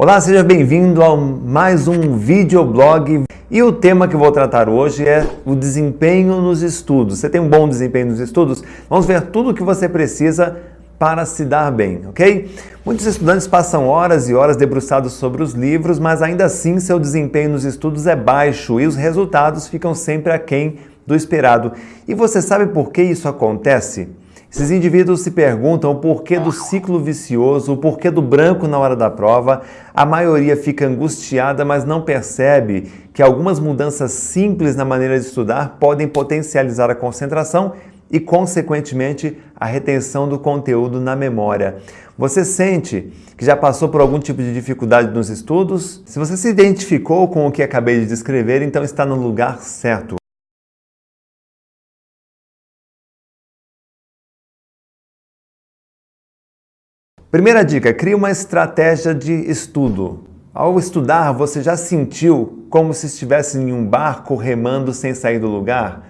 Olá, seja bem-vindo a mais um videoblog e o tema que vou tratar hoje é o desempenho nos estudos. Você tem um bom desempenho nos estudos? Vamos ver tudo o que você precisa para se dar bem, ok? Muitos estudantes passam horas e horas debruçados sobre os livros, mas ainda assim seu desempenho nos estudos é baixo e os resultados ficam sempre aquém do esperado. E você sabe por que isso acontece? Esses indivíduos se perguntam o porquê do ciclo vicioso, o porquê do branco na hora da prova. A maioria fica angustiada, mas não percebe que algumas mudanças simples na maneira de estudar podem potencializar a concentração e, consequentemente, a retenção do conteúdo na memória. Você sente que já passou por algum tipo de dificuldade nos estudos? Se você se identificou com o que acabei de descrever, então está no lugar certo. Primeira dica, crie uma estratégia de estudo. Ao estudar, você já sentiu como se estivesse em um barco remando sem sair do lugar?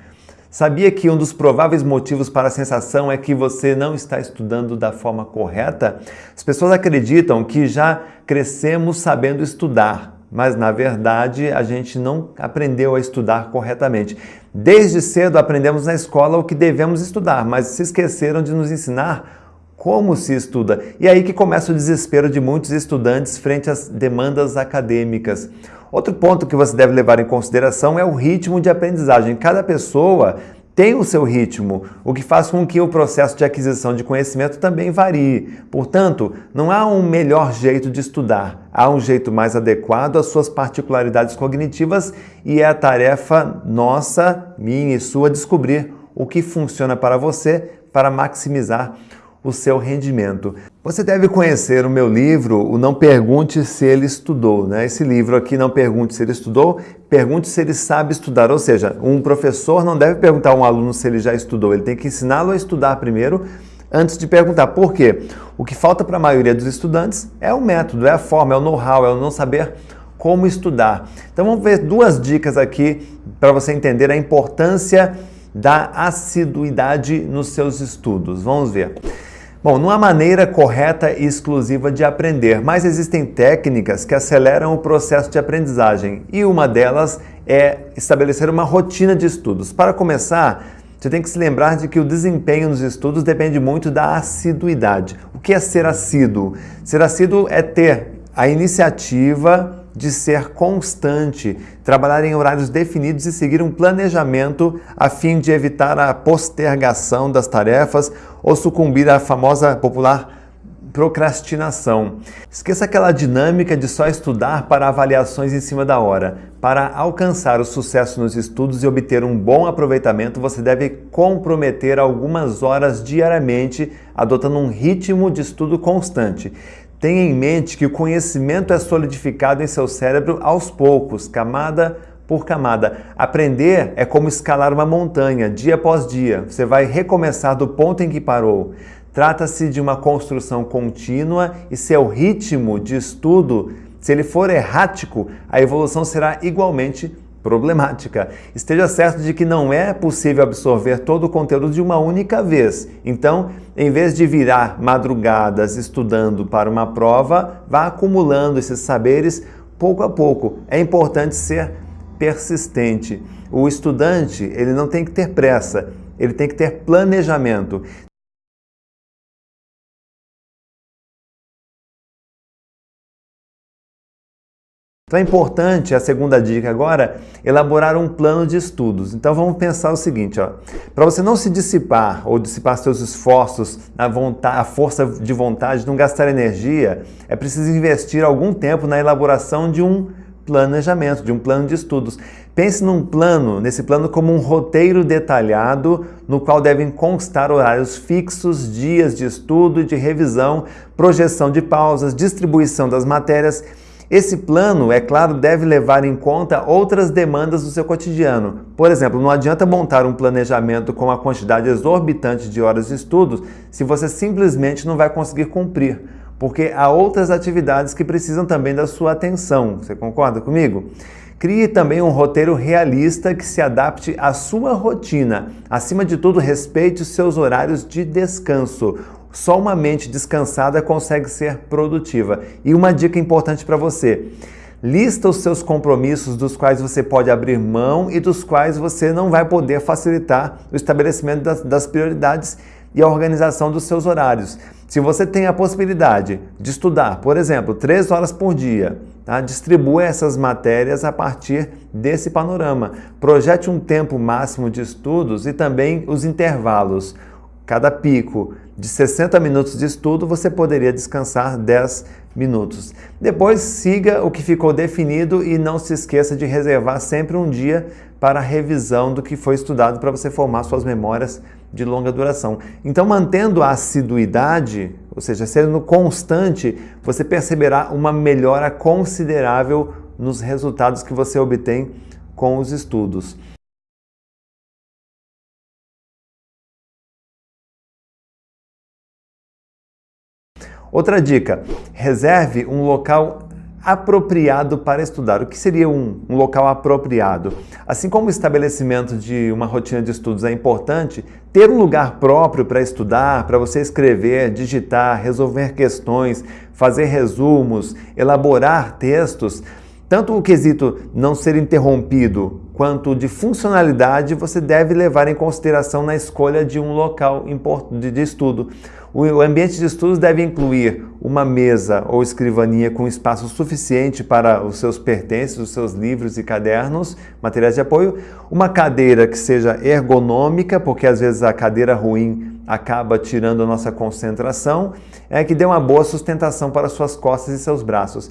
Sabia que um dos prováveis motivos para a sensação é que você não está estudando da forma correta? As pessoas acreditam que já crescemos sabendo estudar, mas na verdade a gente não aprendeu a estudar corretamente. Desde cedo aprendemos na escola o que devemos estudar, mas se esqueceram de nos ensinar como se estuda. E aí que começa o desespero de muitos estudantes frente às demandas acadêmicas. Outro ponto que você deve levar em consideração é o ritmo de aprendizagem. Cada pessoa tem o seu ritmo, o que faz com que o processo de aquisição de conhecimento também varie. Portanto, não há um melhor jeito de estudar, há um jeito mais adequado às suas particularidades cognitivas e é a tarefa nossa, minha e sua descobrir o que funciona para você para maximizar o seu rendimento. Você deve conhecer o meu livro, o Não Pergunte Se Ele Estudou. Né? Esse livro aqui, Não Pergunte Se Ele Estudou, pergunte se ele sabe estudar. Ou seja, um professor não deve perguntar a um aluno se ele já estudou, ele tem que ensiná-lo a estudar primeiro antes de perguntar. Por quê? O que falta para a maioria dos estudantes é o método, é a forma, é o know-how, é o não saber como estudar. Então vamos ver duas dicas aqui para você entender a importância da assiduidade nos seus estudos. Vamos ver. Bom, não há maneira correta e exclusiva de aprender, mas existem técnicas que aceleram o processo de aprendizagem e uma delas é estabelecer uma rotina de estudos. Para começar, você tem que se lembrar de que o desempenho nos estudos depende muito da assiduidade. O que é ser assíduo? Ser assíduo é ter a iniciativa de ser constante, trabalhar em horários definidos e seguir um planejamento a fim de evitar a postergação das tarefas ou sucumbir à famosa popular procrastinação. Esqueça aquela dinâmica de só estudar para avaliações em cima da hora. Para alcançar o sucesso nos estudos e obter um bom aproveitamento, você deve comprometer algumas horas diariamente, adotando um ritmo de estudo constante. Tenha em mente que o conhecimento é solidificado em seu cérebro aos poucos, camada por camada. Aprender é como escalar uma montanha, dia após dia. Você vai recomeçar do ponto em que parou. Trata-se de uma construção contínua e seu ritmo de estudo, se ele for errático, a evolução será igualmente problemática. Esteja certo de que não é possível absorver todo o conteúdo de uma única vez. Então, em vez de virar madrugadas estudando para uma prova, vá acumulando esses saberes pouco a pouco. É importante ser persistente. O estudante, ele não tem que ter pressa, ele tem que ter planejamento. Então é importante, a segunda dica agora, elaborar um plano de estudos. Então vamos pensar o seguinte, para você não se dissipar ou dissipar seus esforços, a, vontade, a força de vontade, não gastar energia, é preciso investir algum tempo na elaboração de um planejamento, de um plano de estudos. Pense num plano, nesse plano como um roteiro detalhado no qual devem constar horários fixos, dias de estudo e de revisão, projeção de pausas, distribuição das matérias esse plano, é claro, deve levar em conta outras demandas do seu cotidiano. Por exemplo, não adianta montar um planejamento com a quantidade exorbitante de horas de estudos se você simplesmente não vai conseguir cumprir, porque há outras atividades que precisam também da sua atenção. Você concorda comigo? Crie também um roteiro realista que se adapte à sua rotina. Acima de tudo, respeite os seus horários de descanso. Só uma mente descansada consegue ser produtiva. E uma dica importante para você: lista os seus compromissos dos quais você pode abrir mão e dos quais você não vai poder facilitar o estabelecimento das, das prioridades e a organização dos seus horários. Se você tem a possibilidade de estudar, por exemplo, três horas por dia, tá? distribua essas matérias a partir desse panorama. Projete um tempo máximo de estudos e também os intervalos. Cada pico de 60 minutos de estudo, você poderia descansar 10 minutos. Depois, siga o que ficou definido e não se esqueça de reservar sempre um dia para a revisão do que foi estudado para você formar suas memórias de longa duração. Então, mantendo a assiduidade, ou seja, sendo constante, você perceberá uma melhora considerável nos resultados que você obtém com os estudos. Outra dica: reserve um local apropriado para estudar. O que seria um, um, local apropriado? Assim como o estabelecimento de uma rotina de estudos é importante, ter um lugar próprio para estudar, para você escrever, digitar, resolver questões, fazer resumos, elaborar textos, tanto o quesito não ser interrompido quanto de funcionalidade você deve levar em consideração na escolha de um local de estudo. O ambiente de estudos deve incluir uma mesa ou escrivaninha com espaço suficiente para os seus pertences, os seus livros e cadernos, materiais de apoio, uma cadeira que seja ergonômica, porque às vezes a cadeira ruim acaba tirando a nossa concentração, é que dê uma boa sustentação para suas costas e seus braços.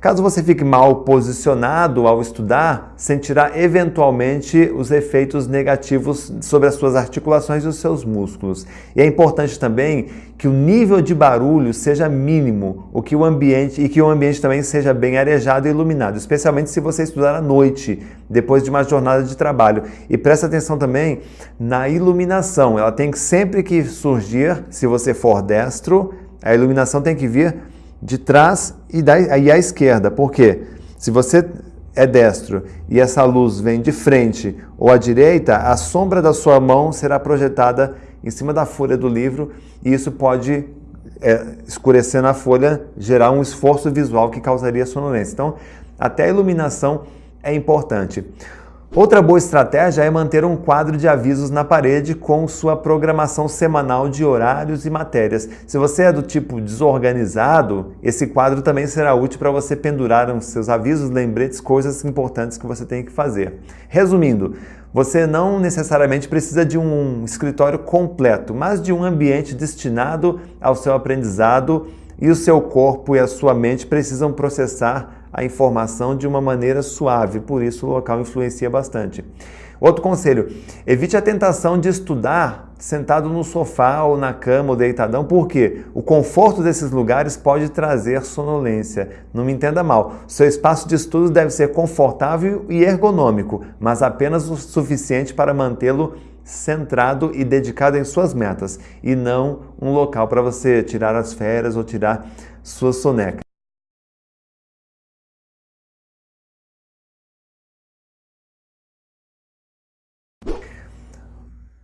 Caso você fique mal posicionado ao estudar, sentirá eventualmente os efeitos negativos sobre as suas articulações e os seus músculos. E é importante também que o nível de barulho seja mínimo, o que o ambiente e que o ambiente também seja bem arejado e iluminado, especialmente se você estudar à noite, depois de uma jornada de trabalho. E preste atenção também na iluminação. Ela tem que sempre que surgir, se você for destro, a iluminação tem que vir de trás e, da, e à esquerda. Por quê? Se você é destro e essa luz vem de frente ou à direita, a sombra da sua mão será projetada em cima da folha do livro e isso pode é, escurecer na folha, gerar um esforço visual que causaria sonolência. Então, até a iluminação é importante. Outra boa estratégia é manter um quadro de avisos na parede com sua programação semanal de horários e matérias. Se você é do tipo desorganizado, esse quadro também será útil para você pendurar os seus avisos, lembretes, coisas importantes que você tem que fazer. Resumindo, você não necessariamente precisa de um escritório completo, mas de um ambiente destinado ao seu aprendizado e o seu corpo e a sua mente precisam processar a informação de uma maneira suave, por isso o local influencia bastante. Outro conselho: evite a tentação de estudar sentado no sofá ou na cama ou deitadão, porque o conforto desses lugares pode trazer sonolência. Não me entenda mal. Seu espaço de estudo deve ser confortável e ergonômico, mas apenas o suficiente para mantê-lo centrado e dedicado em suas metas, e não um local para você tirar as férias ou tirar sua soneca.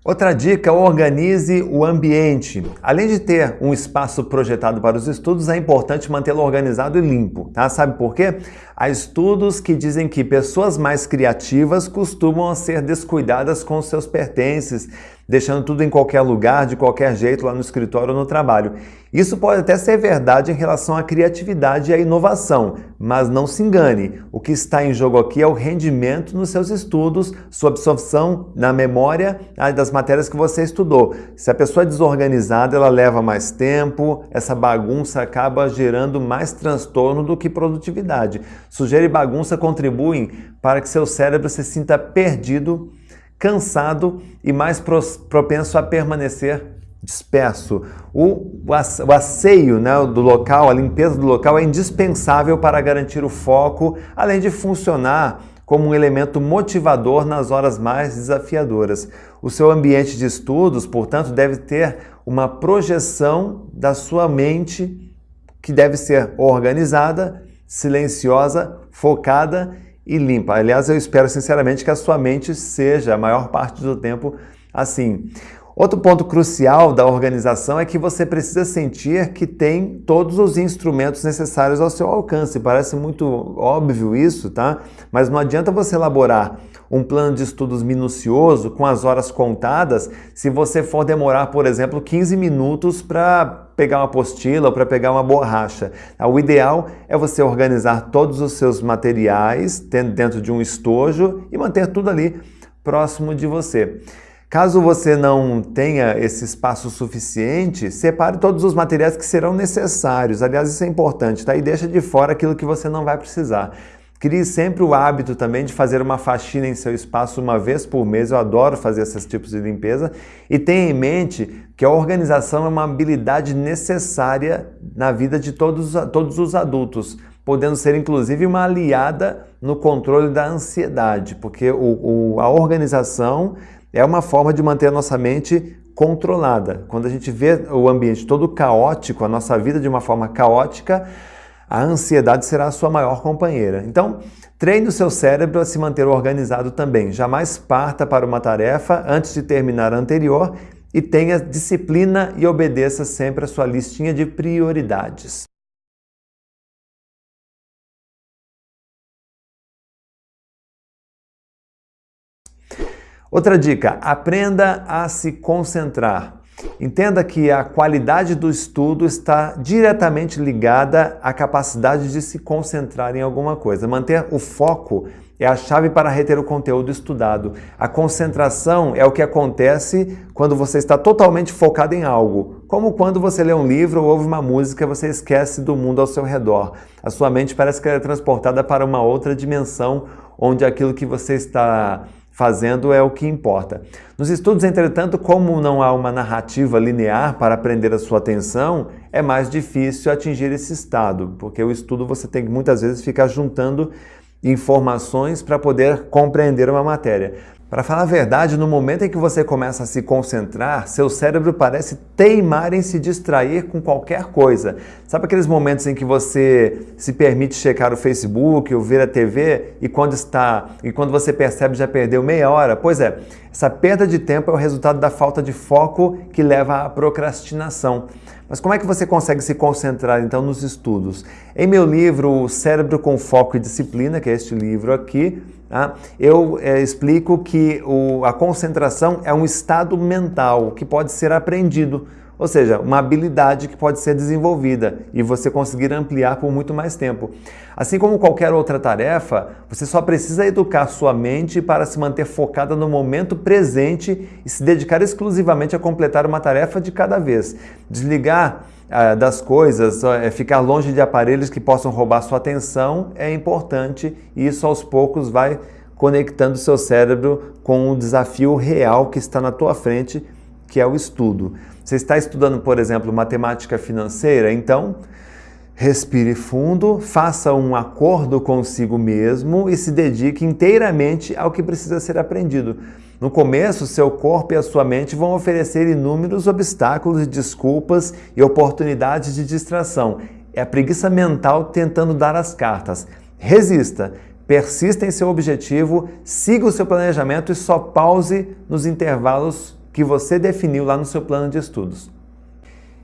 Outra dica, organize o ambiente. Além de ter um espaço projetado para os estudos, é importante mantê-lo organizado e limpo, tá? Sabe por quê? Há estudos que dizem que pessoas mais criativas costumam ser descuidadas com seus pertences, deixando tudo em qualquer lugar, de qualquer jeito, lá no escritório ou no trabalho. Isso pode até ser verdade em relação à criatividade e à inovação, mas não se engane, o que está em jogo aqui é o rendimento nos seus estudos, sua absorção na memória ah, das matérias que você estudou. Se a pessoa é desorganizada, ela leva mais tempo, essa bagunça acaba gerando mais transtorno do que produtividade. Sujeira e bagunça contribuem para que seu cérebro se sinta perdido cansado e mais propenso a permanecer disperso. O, o asseio né, do local, a limpeza do local é indispensável para garantir o foco, além de funcionar como um elemento motivador nas horas mais desafiadoras. O seu ambiente de estudos, portanto, deve ter uma projeção da sua mente que deve ser organizada, silenciosa, focada e limpa. Aliás, eu espero sinceramente que a sua mente seja a maior parte do tempo assim. Outro ponto crucial da organização é que você precisa sentir que tem todos os instrumentos necessários ao seu alcance. Parece muito óbvio isso, tá? Mas não adianta você elaborar um plano de estudos minucioso com as horas contadas se você for demorar, por exemplo, 15 minutos para pegar uma apostila ou para pegar uma borracha. O ideal é você organizar todos os seus materiais dentro de um estojo e manter tudo ali próximo de você. Caso você não tenha esse espaço suficiente, separe todos os materiais que serão necessários. Aliás, isso é importante, tá? E deixa de fora aquilo que você não vai precisar. Crie sempre o hábito também de fazer uma faxina em seu espaço uma vez por mês. Eu adoro fazer esses tipos de limpeza. E tenha em mente que a organização é uma habilidade necessária na vida de todos, todos os adultos, podendo ser inclusive uma aliada no controle da ansiedade, porque o, o, a organização é uma forma de manter a nossa mente controlada. Quando a gente vê o ambiente todo caótico, a nossa vida de uma forma caótica, a ansiedade será a sua maior companheira. Então, treine o seu cérebro a se manter organizado também. Jamais parta para uma tarefa antes de terminar a anterior e tenha disciplina e obedeça sempre a sua listinha de prioridades. Outra dica, aprenda a se concentrar. Entenda que a qualidade do estudo está diretamente ligada à capacidade de se concentrar em alguma coisa. Manter o foco é a chave para reter o conteúdo estudado. A concentração é o que acontece quando você está totalmente focado em algo, como quando você lê um livro ou ouve uma música, você esquece do mundo ao seu redor. A sua mente parece que é transportada para uma outra dimensão, onde aquilo que você está fazendo é o que importa. Nos estudos, entretanto, como não há uma narrativa linear para prender a sua atenção, é mais difícil atingir esse estado, porque o estudo você tem que muitas vezes ficar juntando informações para poder compreender uma matéria. Para falar a verdade, no momento em que você começa a se concentrar, seu cérebro parece teimar em se distrair com qualquer coisa. Sabe aqueles momentos em que você se permite checar o Facebook ou ver a TV e quando está e quando você percebe já perdeu meia hora? Pois é, essa perda de tempo é o resultado da falta de foco que leva à procrastinação. Mas como é que você consegue se concentrar então nos estudos? Em meu livro O Cérebro com Foco e Disciplina, que é este livro aqui, Tá? Eu é, explico que o, a concentração é um estado mental que pode ser aprendido, ou seja, uma habilidade que pode ser desenvolvida e você conseguir ampliar por muito mais tempo. Assim como qualquer outra tarefa, você só precisa educar sua mente para se manter focada no momento presente e se dedicar exclusivamente a completar uma tarefa de cada vez. Desligar ah, das coisas, é, ficar longe de aparelhos que possam roubar sua atenção é importante e isso aos poucos vai conectando seu cérebro com o desafio real que está na tua frente, que é o estudo. Você está estudando, por exemplo, matemática financeira, então respire fundo, faça um acordo consigo mesmo e se dedique inteiramente ao que precisa ser aprendido. No começo, seu corpo e a sua mente vão oferecer inúmeros obstáculos, desculpas e oportunidades de distração. É a preguiça mental tentando dar as cartas. Resista, persista em seu objetivo, siga o seu planejamento e só pause nos intervalos que você definiu lá no seu plano de estudos.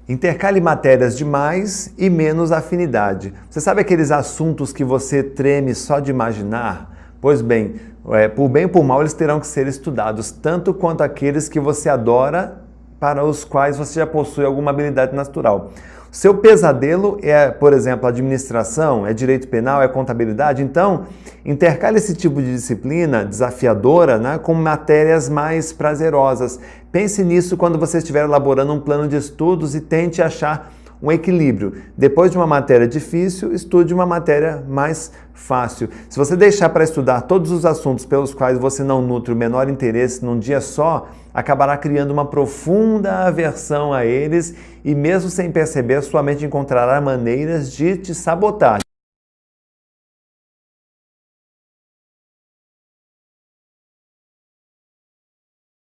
Intercale matérias de mais e menos afinidade. Você sabe aqueles assuntos que você treme só de imaginar? Pois bem, é, por bem ou por mal, eles terão que ser estudados, tanto quanto aqueles que você adora, para os quais você já possui alguma habilidade natural. Seu pesadelo é, por exemplo, administração, é direito penal, é contabilidade. Então, intercale esse tipo de disciplina desafiadora né, com matérias mais prazerosas. Pense nisso quando você estiver elaborando um plano de estudos e tente achar um equilíbrio. Depois de uma matéria difícil, estude uma matéria mais fácil. Se você deixar para estudar todos os assuntos pelos quais você não nutre o menor interesse num dia só, acabará criando uma profunda aversão a eles e mesmo sem perceber, sua mente encontrará maneiras de te sabotar.